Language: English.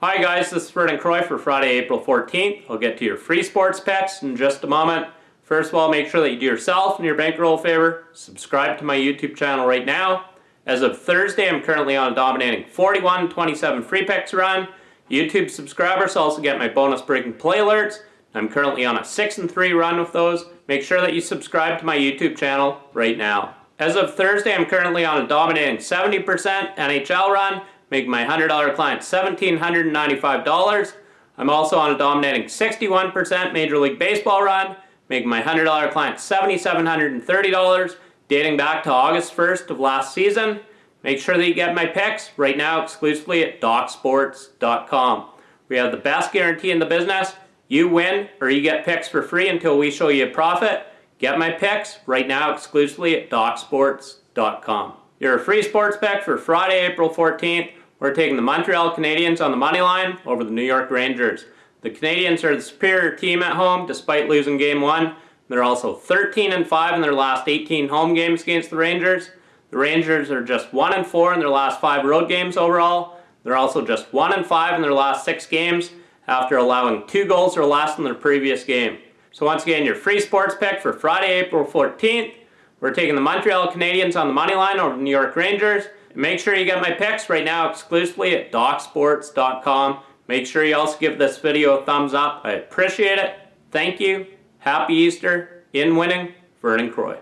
Hi guys, this is Vernon Croy for Friday, April 14th. I'll get to your free sports picks in just a moment. First of all, make sure that you do yourself and your bankroll a favor. Subscribe to my YouTube channel right now. As of Thursday, I'm currently on a dominating 41-27 free picks run. YouTube subscribers also get my bonus breaking play alerts. I'm currently on a 6 and 3 run with those. Make sure that you subscribe to my YouTube channel right now. As of Thursday, I'm currently on a dominating 70% NHL run, making my $100 client $1,795. I'm also on a dominating 61% Major League Baseball run, making my $100 client $7,730, dating back to August 1st of last season. Make sure that you get my picks right now exclusively at DocSports.com. We have the best guarantee in the business. You win or you get picks for free until we show you a profit. Get my picks right now exclusively at DocSports.com. Your free sports pick for Friday, April 14th. We're taking the Montreal Canadiens on the money line over the New York Rangers. The Canadiens are the superior team at home despite losing game one. They're also 13 and 5 in their last 18 home games against the Rangers. The Rangers are just 1 and 4 in their last 5 road games overall. They're also just 1 and 5 in their last 6 games after allowing 2 goals or less in their previous game. So once again, your free sports pick for Friday, April 14th. We're taking the Montreal Canadiens on the money line over the New York Rangers. And Make sure you get my picks right now exclusively at DocSports.com. Make sure you also give this video a thumbs up. I appreciate it. Thank you. Happy Easter. In winning, Vernon Croy.